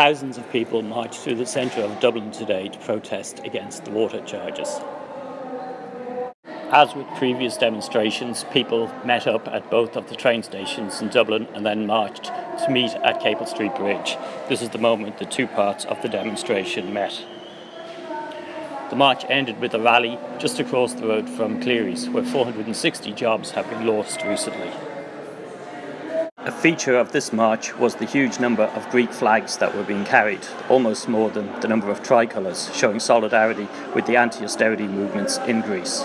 Thousands of people marched through the centre of Dublin today to protest against the water charges. As with previous demonstrations, people met up at both of the train stations in Dublin and then marched to meet at Capel Street Bridge. This is the moment the two parts of the demonstration met. The march ended with a rally just across the road from Clery's, where 460 jobs have been lost recently. A feature of this march was the huge number of Greek flags that were being carried, almost more than the number of tricolours, showing solidarity with the anti-austerity movements in Greece.